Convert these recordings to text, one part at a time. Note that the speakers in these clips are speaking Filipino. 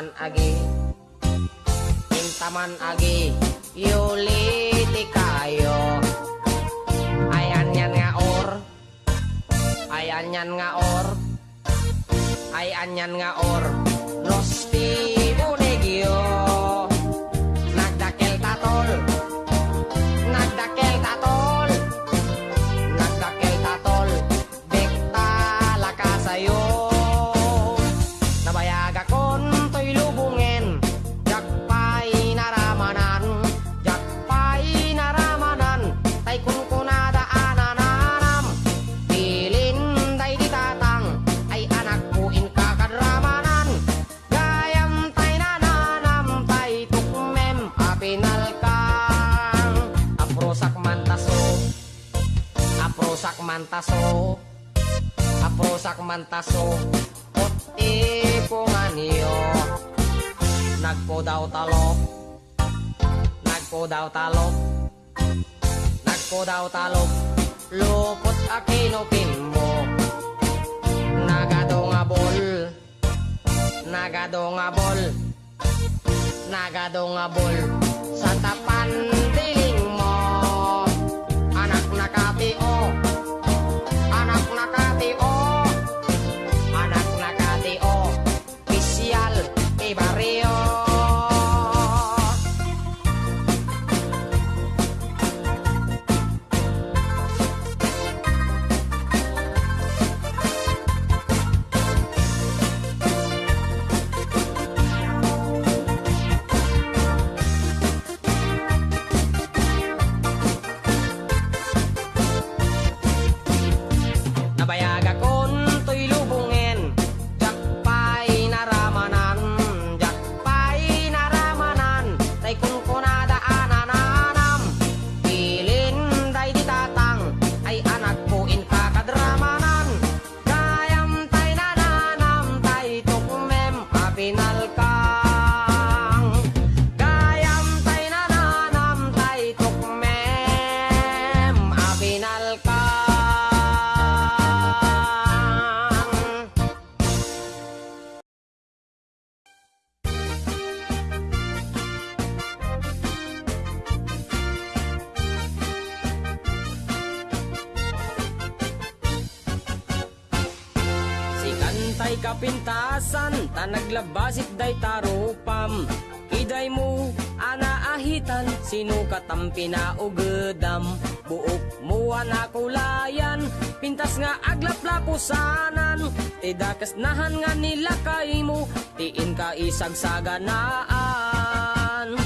intaman agi. Intaman agi yuliti kayo. Ayan yan nga or. Ayan yan nga or. Nga or mantaso Aprosak mantaso Puti punganyo Nagpo daw talok Nagpo daw talok Nagpo daw talok Lupot akinukin mo. Nagado nga bol Nagado nga bol Nagado nga bol Sa tapan katampi na ugedam. Buok mo na kulayan, pintas nga aglaplapusanan. Tidakas nahan nga nila kay mo, tiin ka isagsaganaan.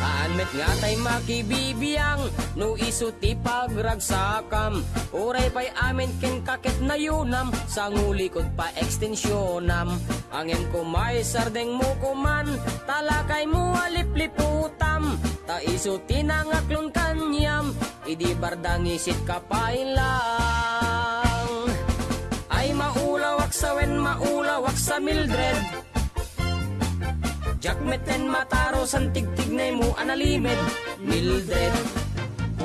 Anmet nga tay makibibiyang No iso ti pagragsakam Uray pa'y amin ken kakit na yunam Sa ngulikod pa ekstensyonam Angin ko may sardeng mo kuman Talakay mo alipliputam Ta iso tinangaklon kanyam Idi bardang isit ka pa lang Ay maulawak sa wen maulawak sa Mildred. Jakmeten mataro san tigtig na mo analimed Mildred.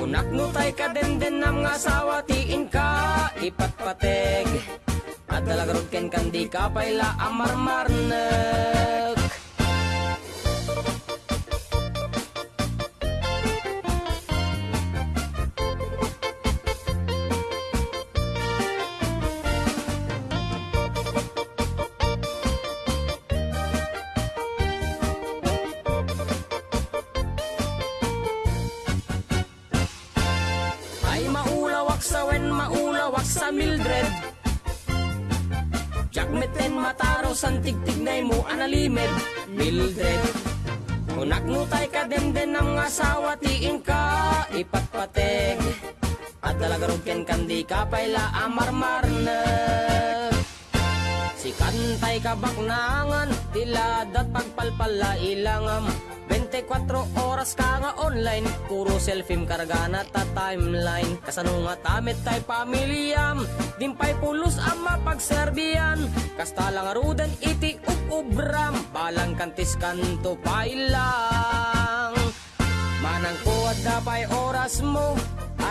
Unak no tay ka den den nam nga sawa tiin ka ipatpateg At dalagarod ken kandi ka payla amarmarnek tigtignay mo analimed Mildred Unak no tay ka den den ang asawa tiin ka ipatpateg At dalagarog ken kandi ka payla amarmarne Sikantay kabaknangan, tilad at pagpalpala ilangam 24 oras ka nga online Puro selfie karga na ta timeline. Kasano nga tamit tay pamilyam Dimpay pulos ang mapagserbian Kasta lang arudan iti ubram Balang kantis kanto pailang Manang kuwad na pay oras mo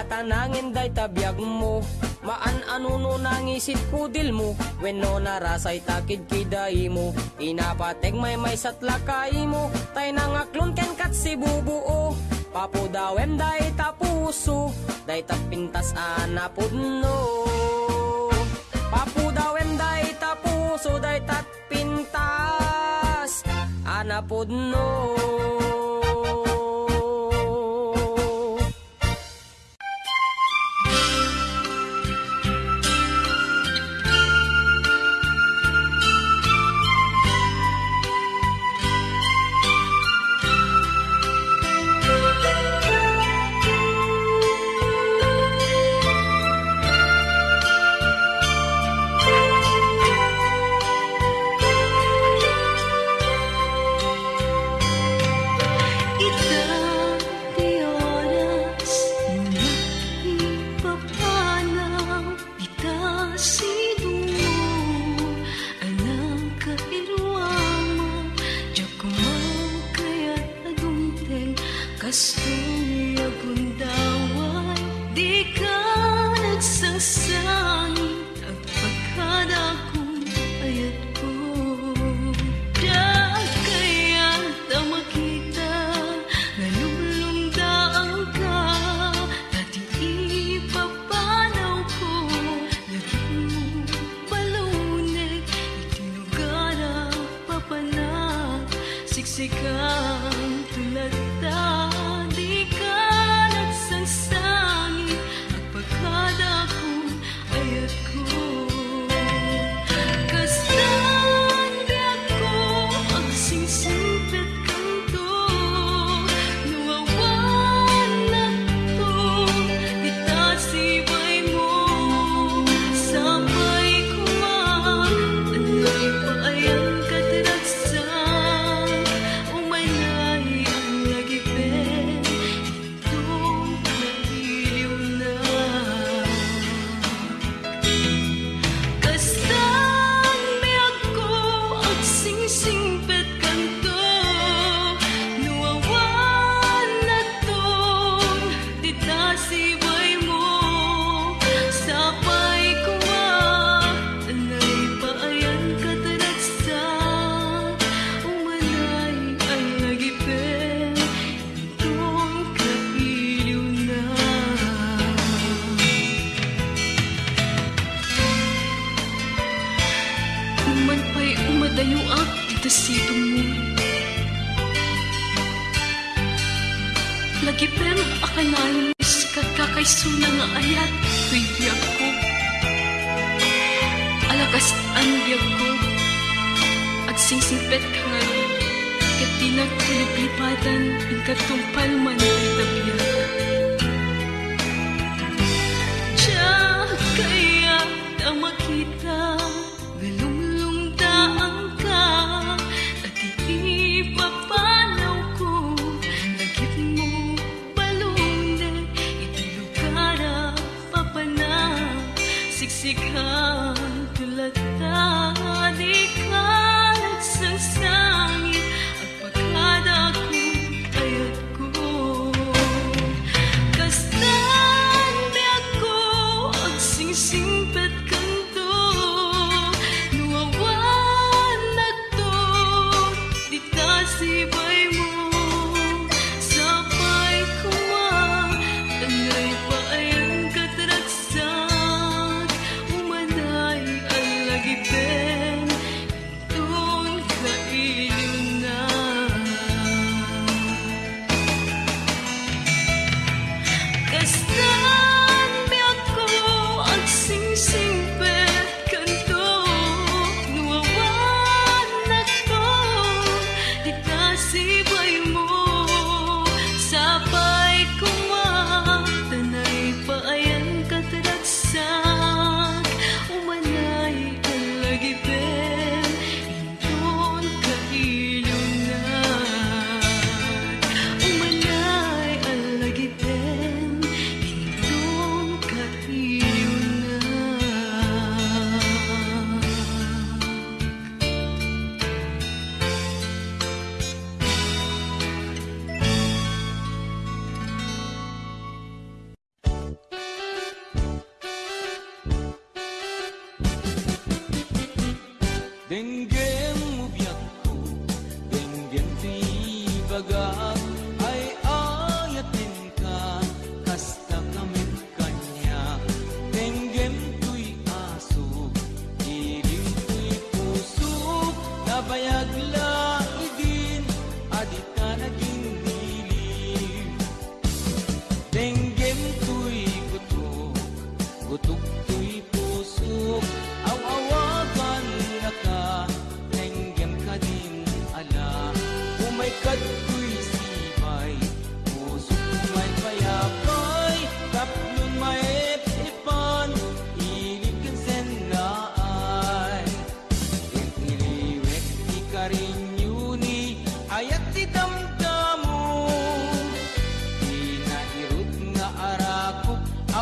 Tatanangin day tabiyag mo. Maan anuno nang isip kudil mo? Weno narasay takid kiday mo. Inapateg may may satlakay mo. Tay nangaklon ken kat si bubuo. Papo dawem day tapuso. Day tapintas anapod no Papo dawem day tapuso. Day tatpintas anapod no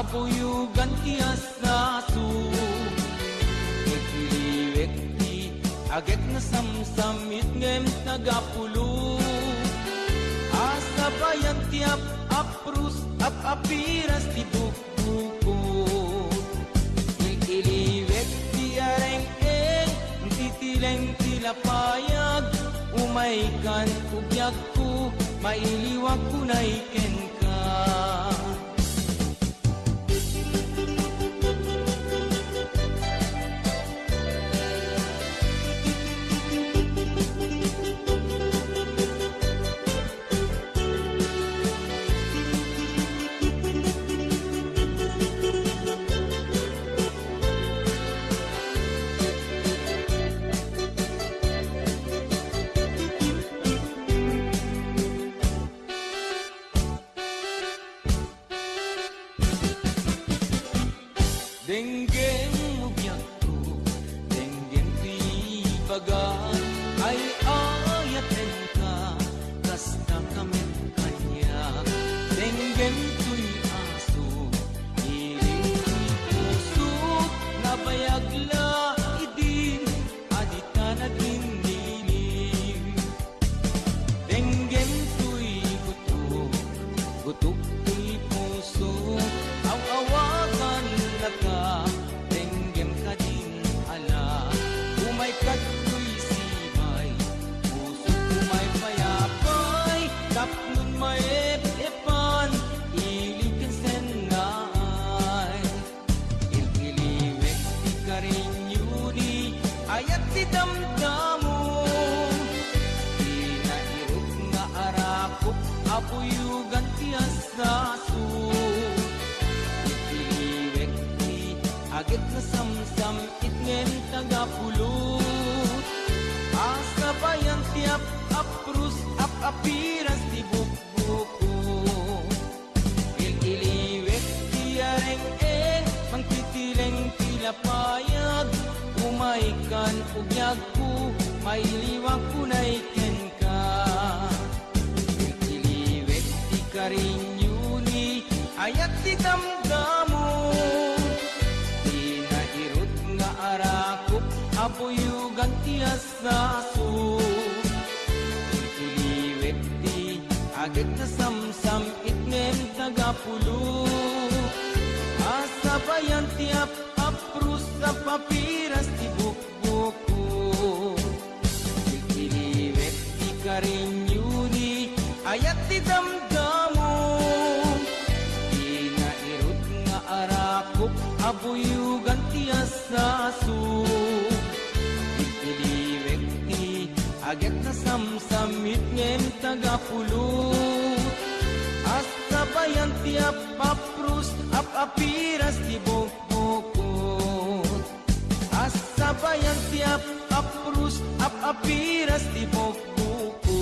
Apuyu ganti asna su Ekli wekti agek na sam samit ngem nagapulu. Asa bayan tiap aprus ap apiras di bukuku. Ekli wekti areng eng titileng tila payag. Umaikan ugyag ko mailiwag ko na iken ka Ayat ti damdamo Di na irot nga arakop Apuyugan ti asaso Ililiwek ti agit na samsam Itngen tagapulot Asa bayan ti ap aprus ap apiras Umaikan ugyag ko Mailiwag ko na iken ka Ililiwek ti karinyuni Ayat ti damdamo Di na irot nga arakop Apuyugan ti asaso Iliwek di agit na samsam itnem tagapulo Asa bayan ti ap aprus sa papiras ti bukbuko Iliwek ti karinyuni ayat ti damdamo Di na irot nga arakop abuyugan ti asaso Iliwek ti agit na samsamit ngem tagapulot Asa bayan ti ap aprus ap apiras ti bukbukot Apa yang tiap Aprus ap apiras di bokuku?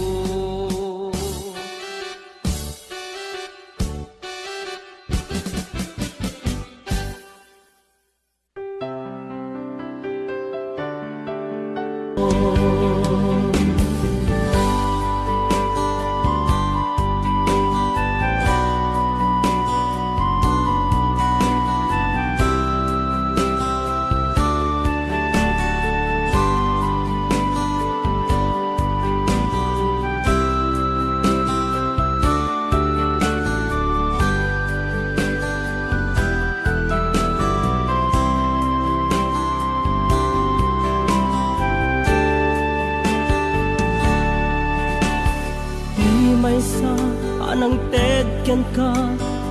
Ted ken ka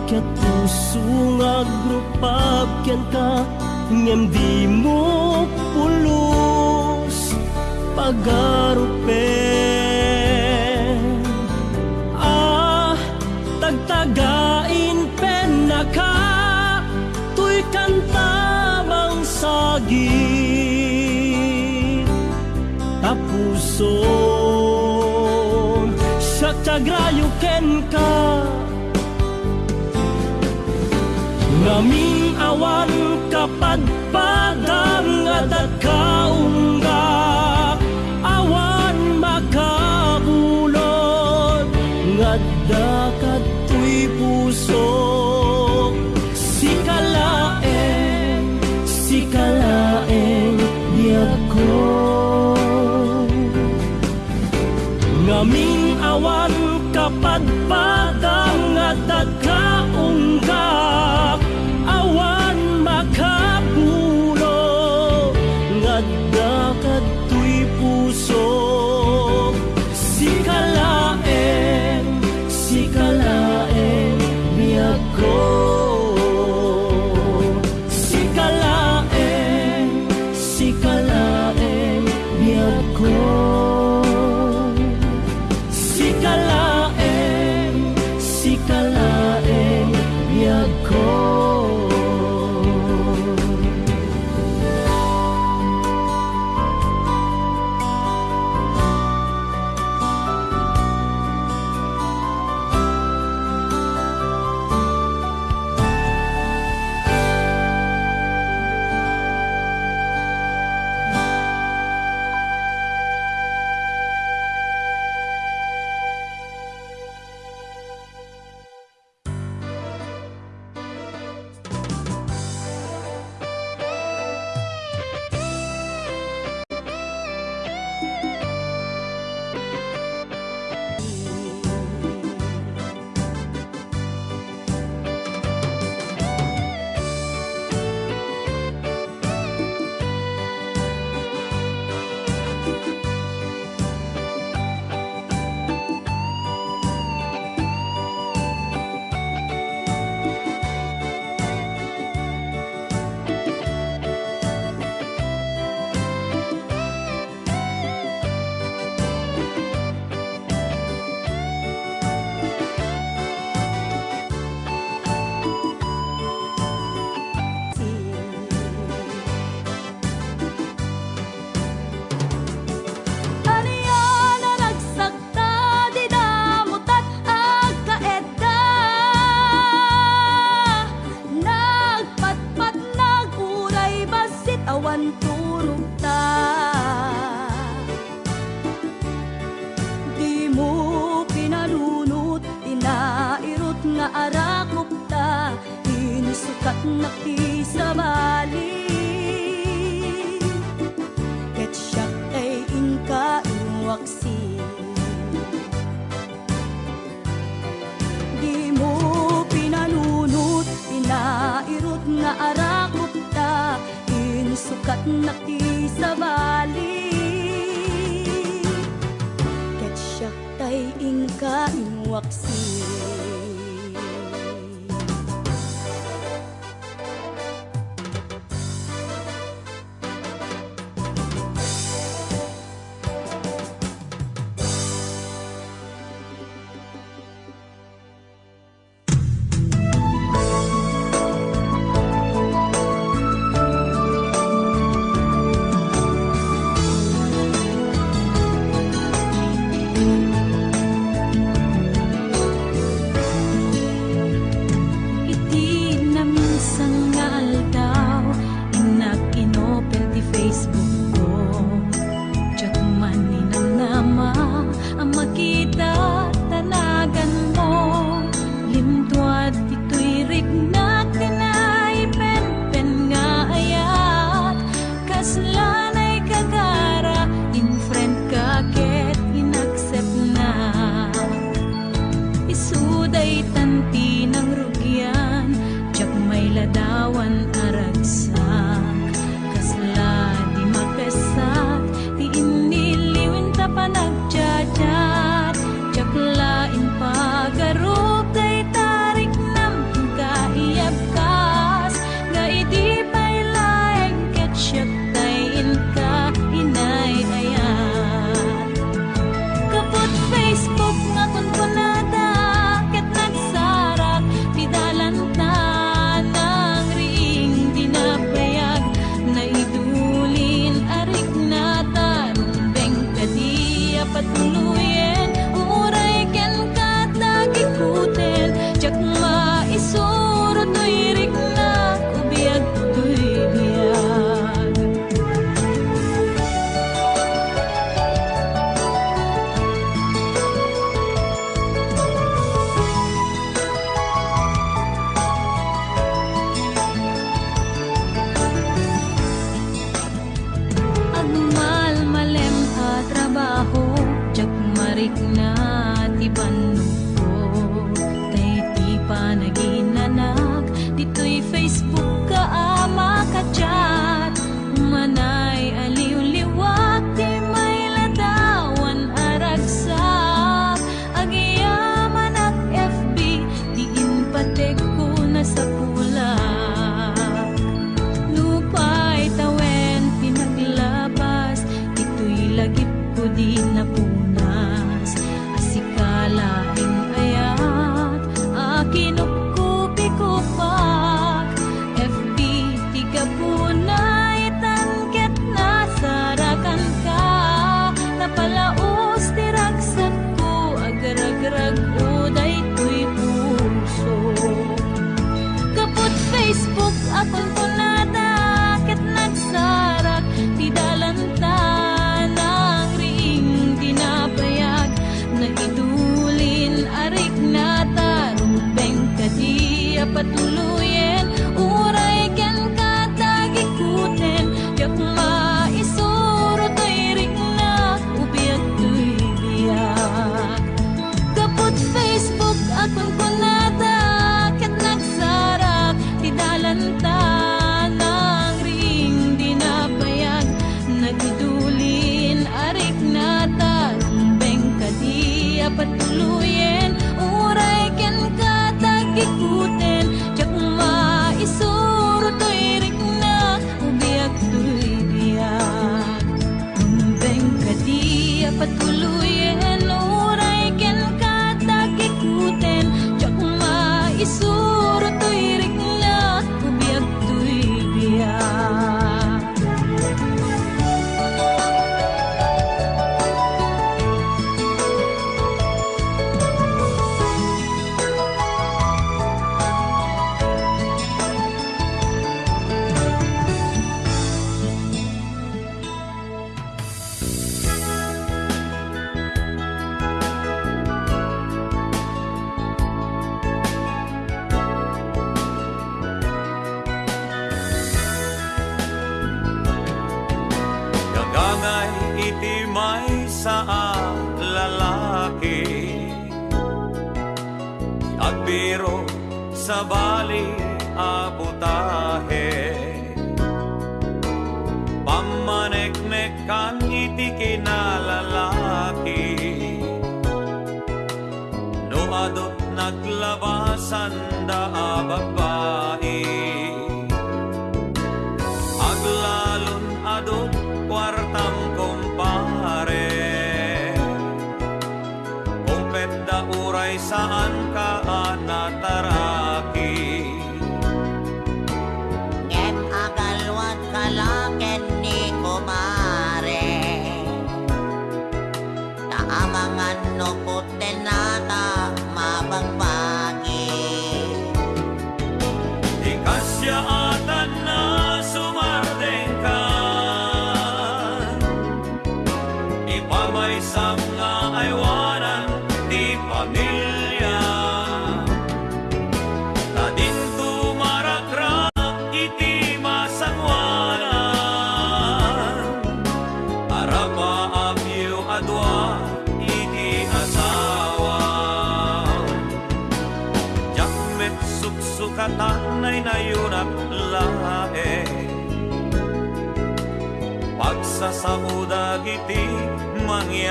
Ket puso nga grupab ken ka Ngem di mo pulos Pagarupen Ah, tagtagain pen na ka Tuy kantamang sagit Tapuson Siya tagrayo ken ka Ngaming awan saksi Di mo pinanunot, na arakot ta Insukat na kisabali.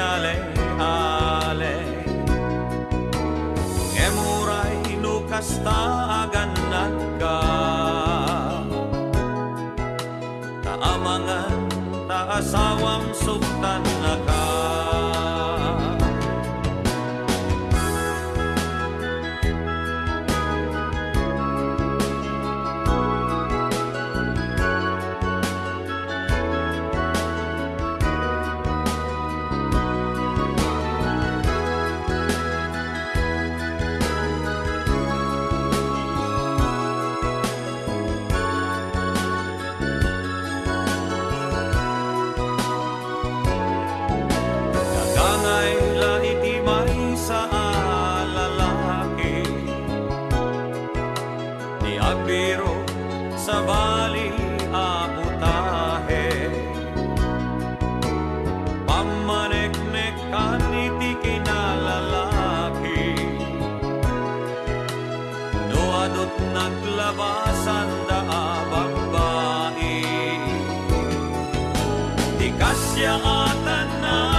Mangyale-ale Emuray nukasta aganat di kasya at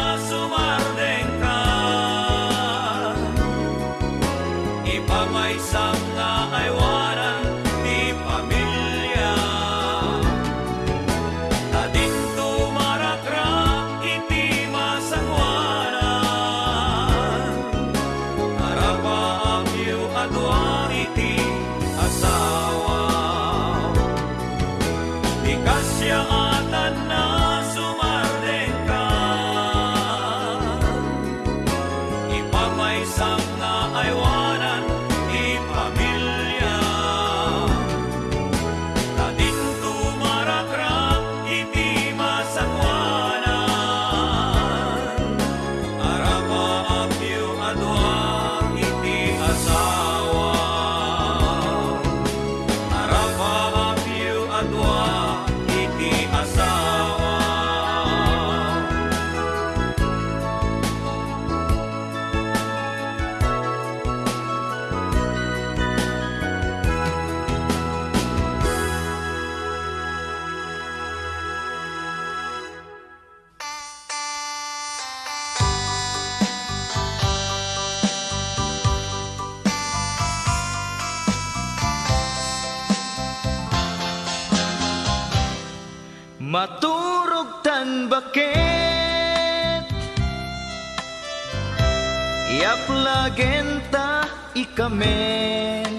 ikamen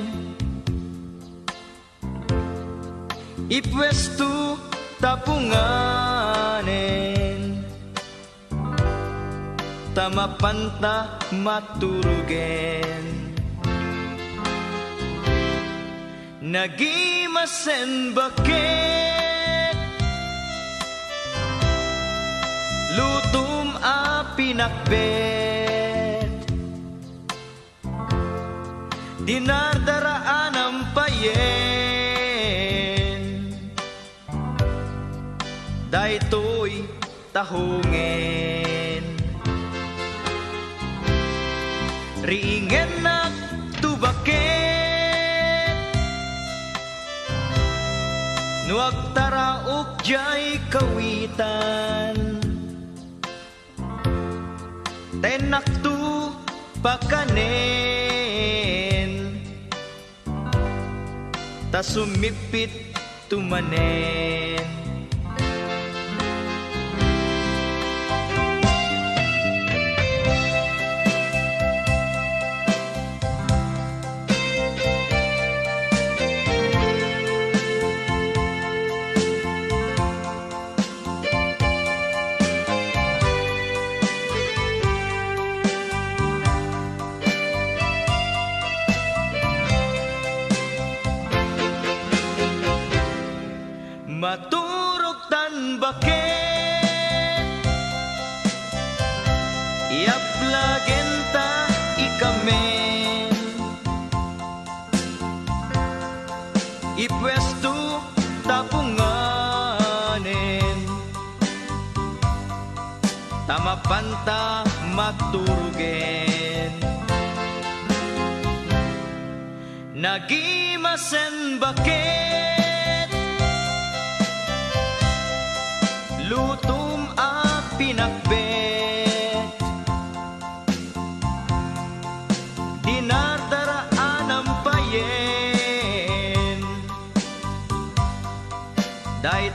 Ipwestu tapunganen Tamapanta maturugen Nagimasen bakit Lutum a pinakbet Dinardaraan ang payen. Daytoy tahungen Ringen na tubaket Nuag taraok jay kawitan. Tenaktu pakanen Ta sumipit tumanen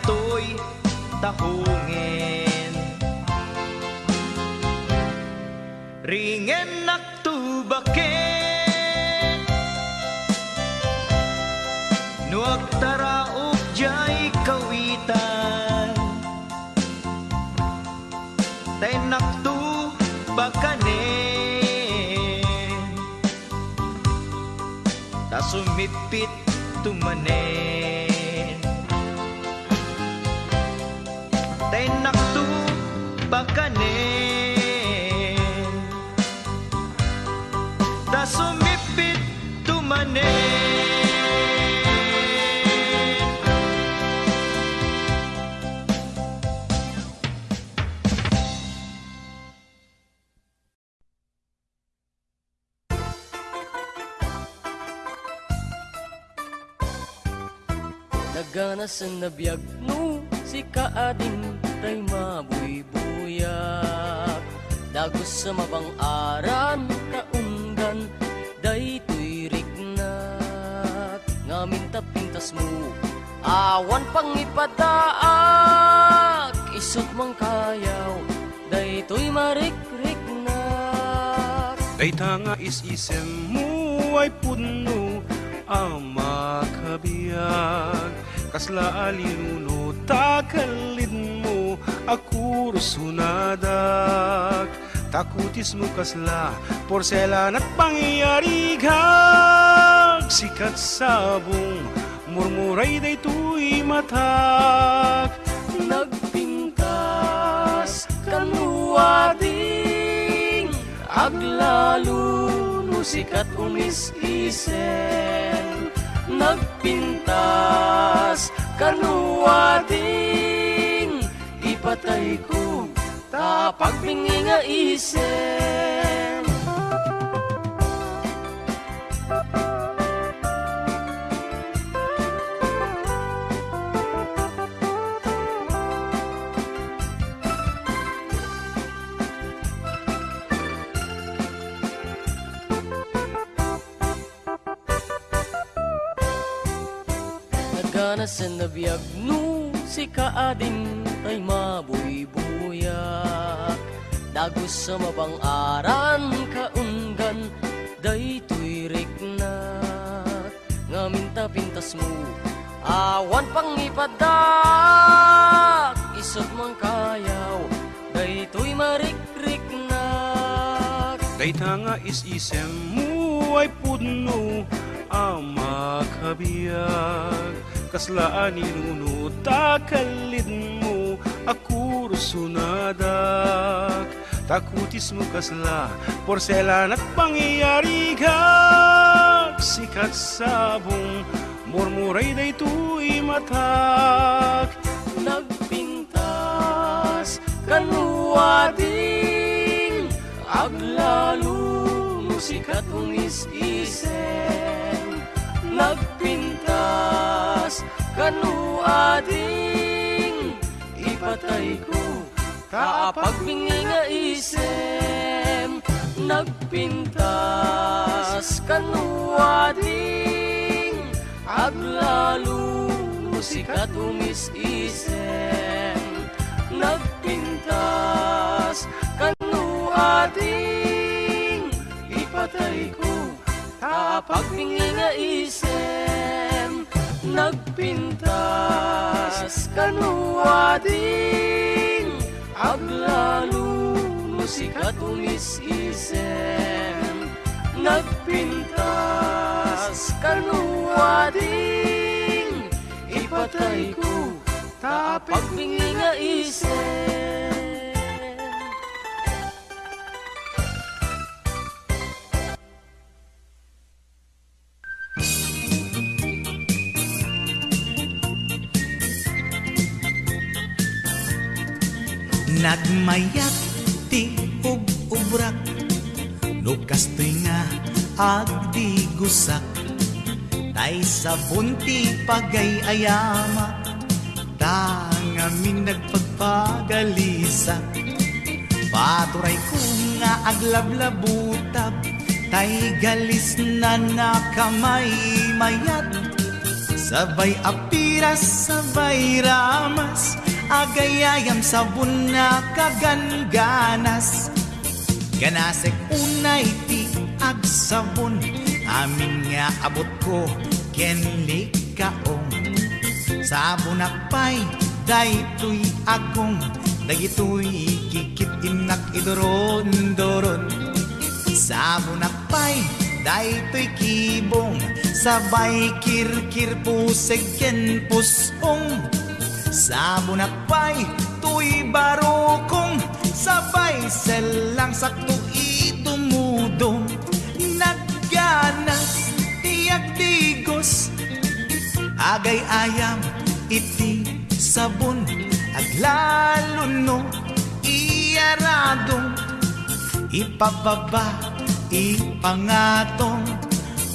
Daytoy tahungen Ringen naktubaket Nuag taraok jay kawitan Tenaktu bakanen Ta sumipit tumanen bakanen Ta sumipit tumanen Nagana nabiyag no si kaading tay Dagos sa mabang aran kaunggan daytoy rignat. Ngamin tapintas mo awan pangipadaak Isot mang kayaw daytoy marik-rignat. Ay tanga is-isem mo ay puno ang makabiyag Kasla alinuno takalin mo ako rusunadak Takutis mo kasla porselan at pangyayarigag Sikat sabong murmuray day tuy matak. Nagpintas kanuading Aglalo no sikat umis-isen Nagpintas kanuading Ipatay ko tapag nga isen Nagana sa nabiyag no si kaading tay yak Dago sa mabang mabangaran kaunggan Day tuirik na Ngamin tapintas mo Awan pang ipadak. Isot mang kayaw Day tuy marikrik na Day tanga is isem mo ay pudno Ama kabiyag. Kaslaan inunod takalid mo ako rusunadak Takutis mo kasla Porselan at pangyayari kag Sikat sabong Murmuray daytoy matak. Nagpintas kanuading Aglalo musikat umis-isen Nagpintas kanuading Ipatay ko. Kaapagbingi nga isem Nagpintas kanuading Aglalo musikat umis-isem Nagpintas kanuading Ipatay ko. Kaapagbingi nga isem Nagpintas kanuading Aglalo musikat umis-isem Nagpintas kanuading Ipatay ko Kaapagbingi nga isem Nagmayat ti ub-ubrak Lukas nga agdi gusak. Tay sa bunti pagay ayama. Tangamin nagpagpagalisa Paturay ko nga aglablabutab Tay galis na nakamay mayat. Sabay apiras, sabay ramas Agayayam sabon na kaganganas. Ganasek unay ti agsabon. Amin nga abot ko kenli kaong. Sabon akpay daytoy agong Dagitoy kikit inak idoron-doron Sabon akpay daytoy kibong. Sabay kirkir puseg ken pusong Sabon akpay tuy barokong Sabay selang sakto itumudong Nagganas tiyak tigos Agay ayam iti sabon. Aglalo no iyaradong Ipababa ipangatong.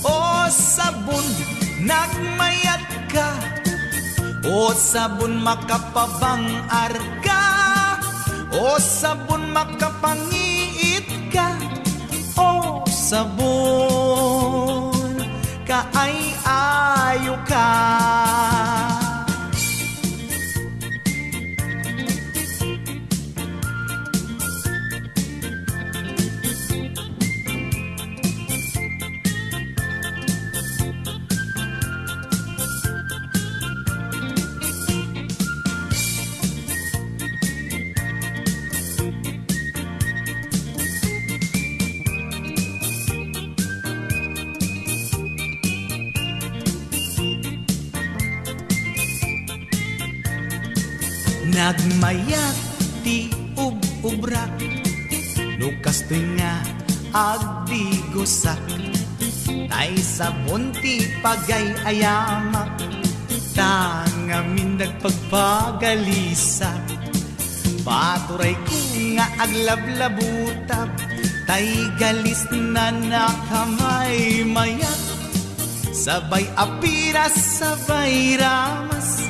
O sabon nagmayat ka o sabon makapabang arka O sabon makapangiit ka O sabon kaay ayo ka Nagmayat ti ub-ubrak Lukas nga agdi Tay sa bunti pagay ayamak Tangamin nagpagpagalisa Paturay ko nga aglablabutab Tay galis na nakamay mayat. Sabay apiras, sabay ramas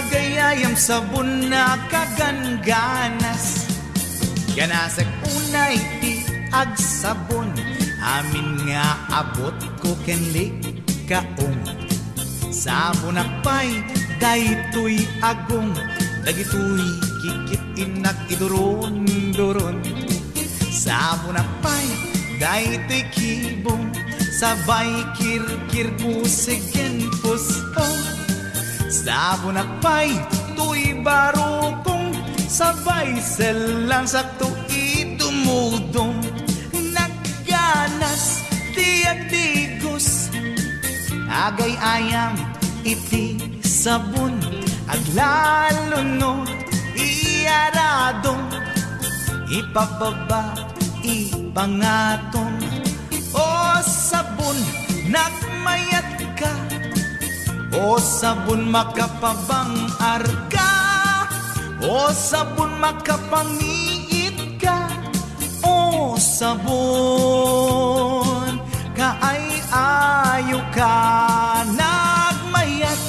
Agayayam sabon na kaganganas. Ganasag unay ti agsabon. Amin nga abot ko kenli kaong Sabon akpay daytoy agong. Dagitoy kikit inak idoron-doron Sabon akpay daytoy kibong. Sabay kirkir pusig ken Sabon akpay, tuy baro kong Sabay selang sakto itumudong Nagganas, tiyak digos Agay ayam, iti sabon. Aglalo no, iarado Ipababa, ipangatong. O sabon, nagmayat O sabon makapabang arka O sabon makapangiit ka O sabon kaay ayo ka Nagmayat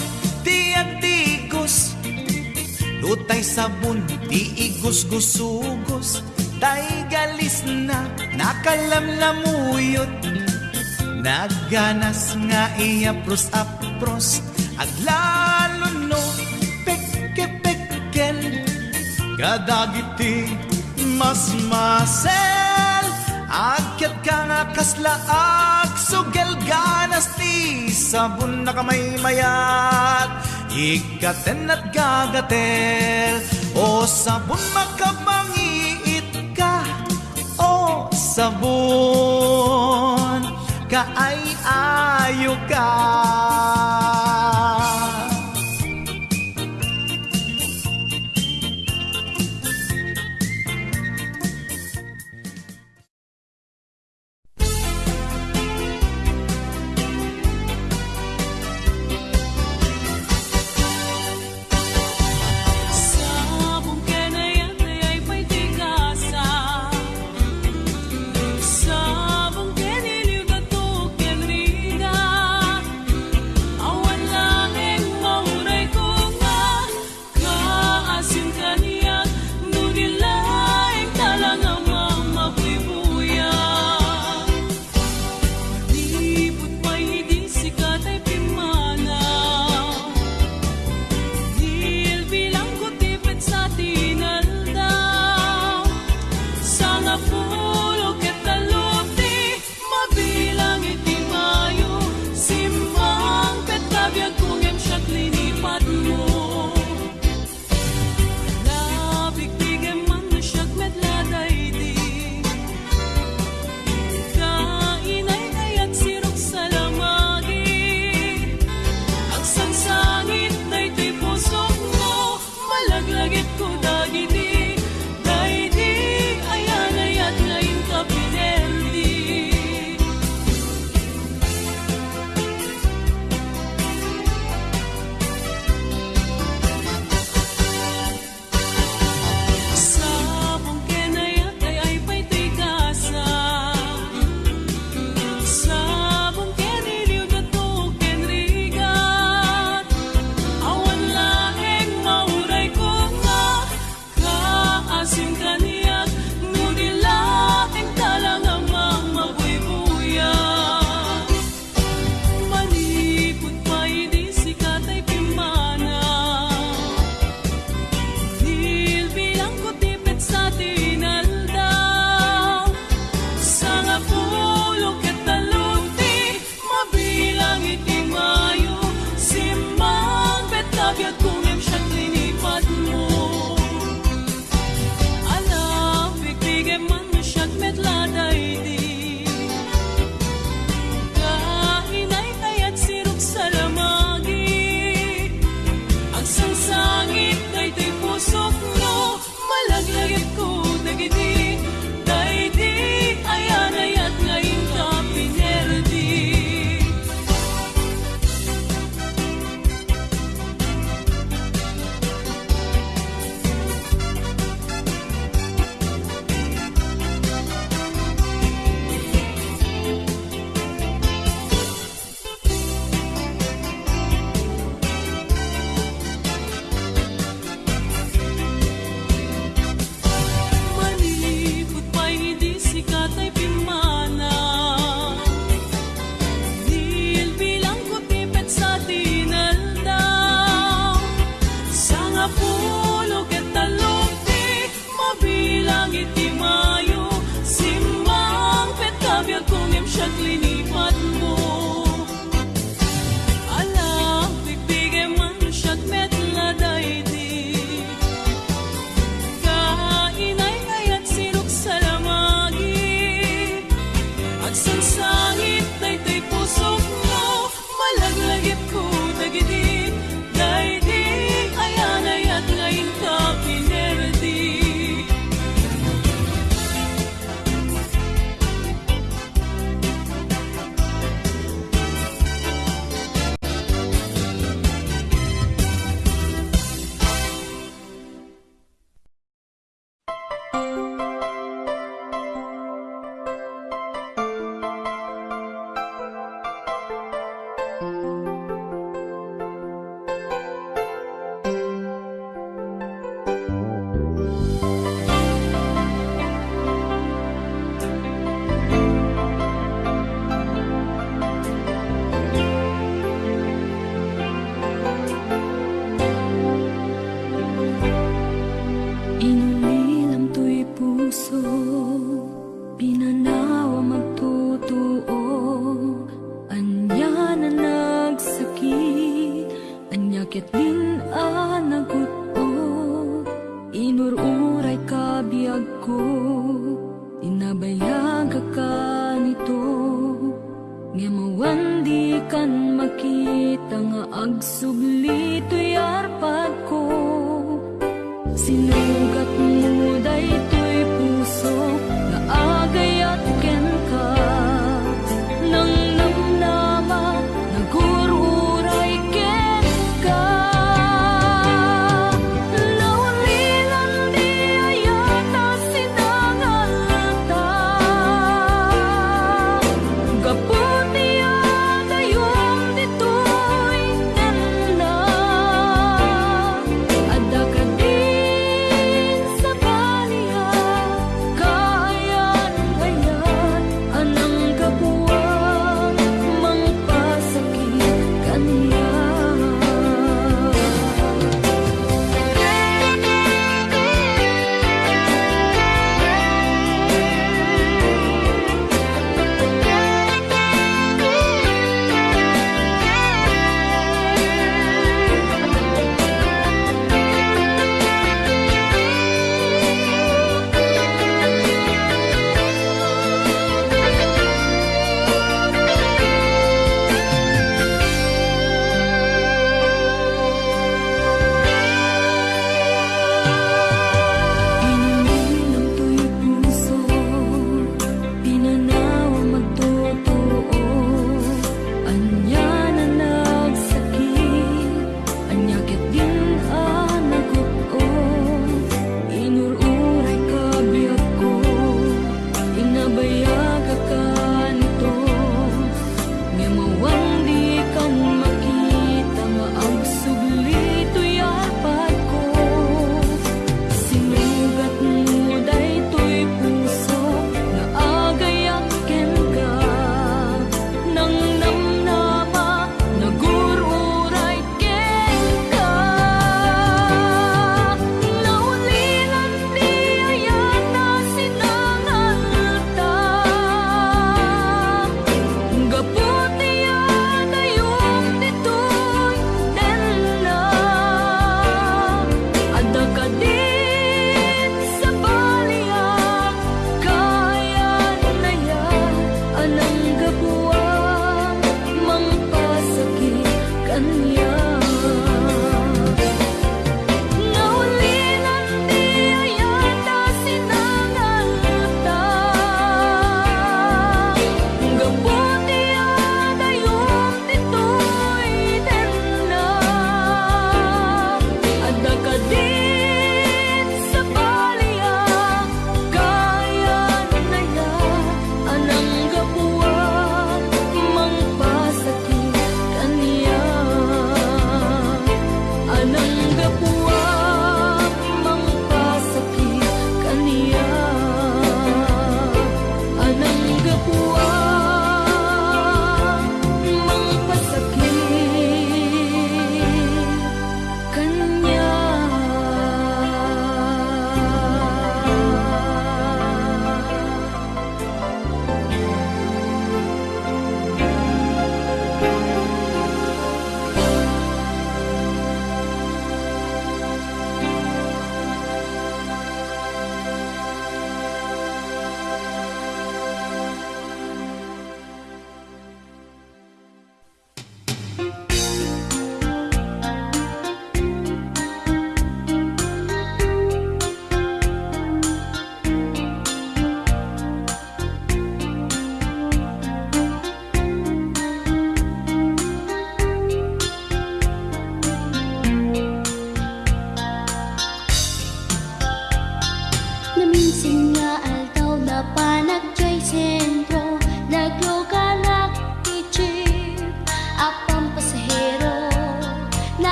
tiyag digos Lutay sabon di igos-gusugos Tay galis na nakalamlamuyot. Nagganas nga iapros-apros Aglalo no pekke-pekkel Kadagiti mas masel. Akyat ka nga kaslaag Sugel ganas ti sabon na kamay mayat. Ikaten at gagatel O sabon makabangiit ka O sabon kaay ayo ka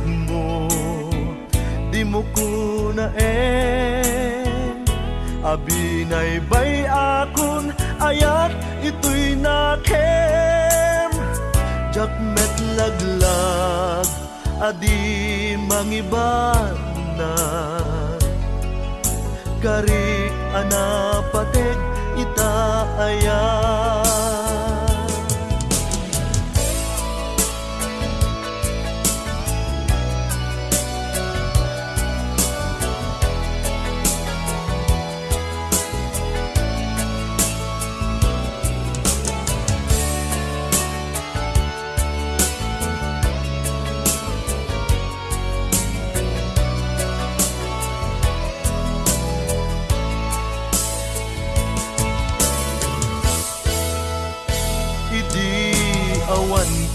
pateg mo di mo kunaen Abinay bay akon ayat ito'y nakem. Jak met laglag adi mangiban na. Karik anapatek ita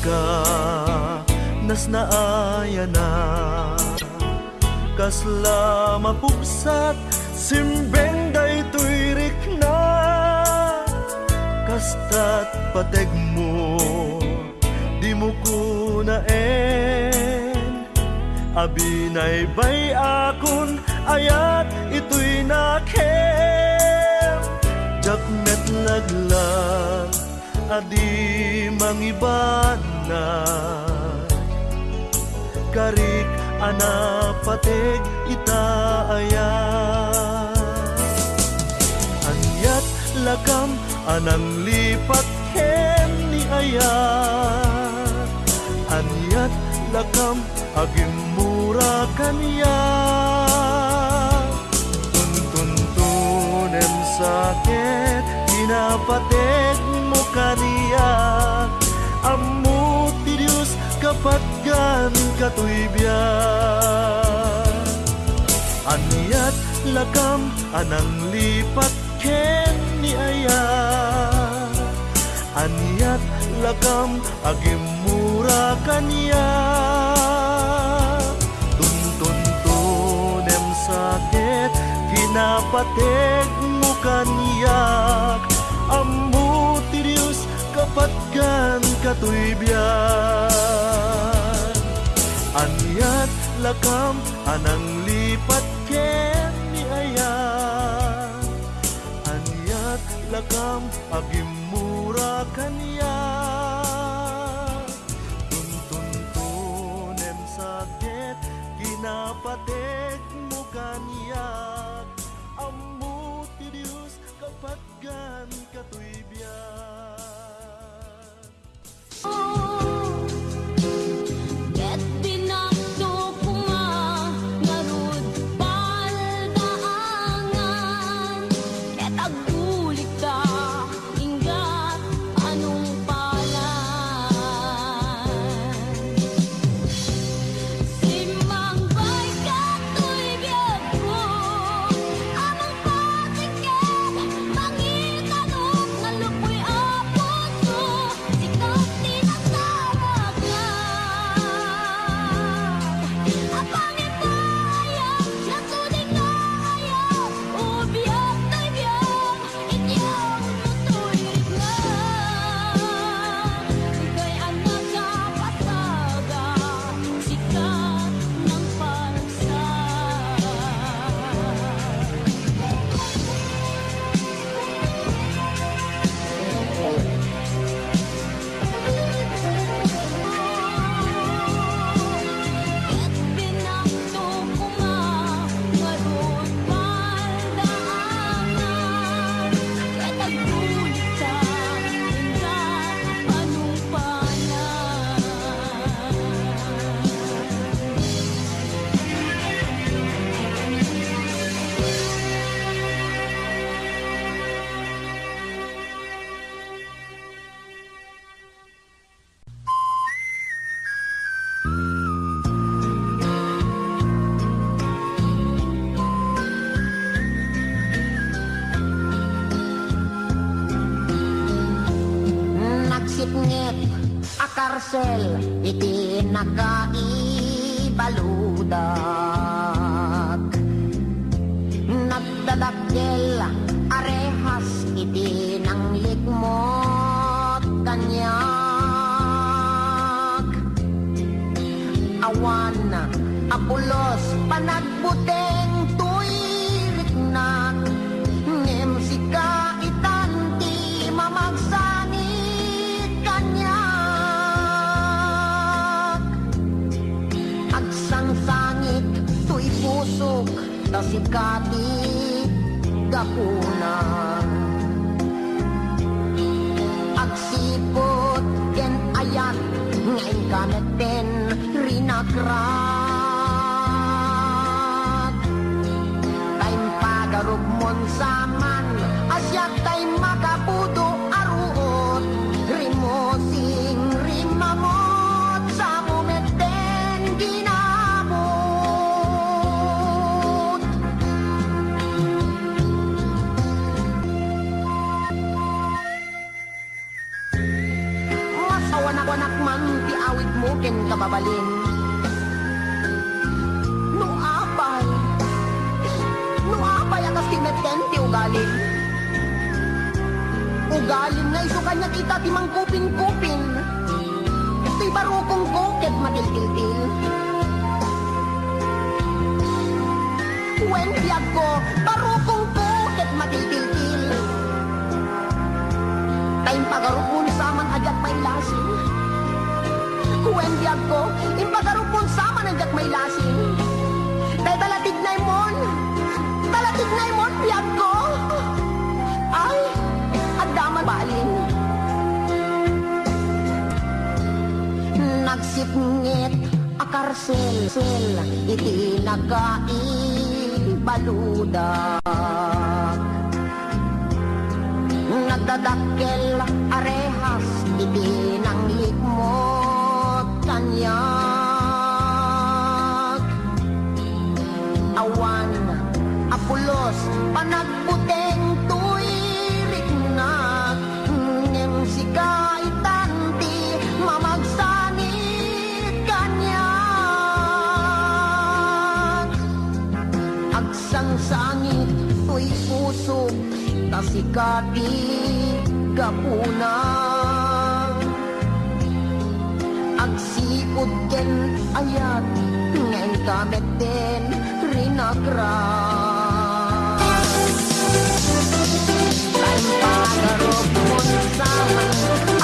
ka nas naaya na. Kasla mapugsat simbeng daytoy rikna. Kastat pateg mo di mo kunaen. Abinay bay akon ayat ito'y nakem. Jak met laglag adi mangibana Karik anapatek ita ayan Anyat lakam anang lipat ken ni ayat Anyat lakam agim mura kaniya. Tuntuntunem sakit Pinapatek mo kaniya biyak Anyat lakam anang lipat ken ni aya. Aniat lakam agimura kanya Tuntun-tunem sakit Kinapatek mo kaniyak Amu tirius kapatgan katuibyan Anyat lakam anang lipat ken ni ayan. Anyat lakam agimura kanya Tuntun-tunem sakit Kinapatek mo kaniyak Amu ti Diyos kapatgan katuibyan a karsel iti nakaibaludak ta kababalin No apay. No apay akas ti meten ti ugalin Ugalin nga iso kanya kita ti mangkupin-kupin Biyag ko Impagarupon saman ajat may lasin Tay talatig na imon. Talatig na imon biyag ko. Ay Adaman balin. Nagsipngit akarsel sel iti nagkaibaludak Nagdadakkel arehas iti nang puso Tasikati Gapuna Agsipod ken ayat Ngayon kamet din Rinagras Time pagarop mo sa mga